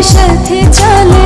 इश्क थे चले।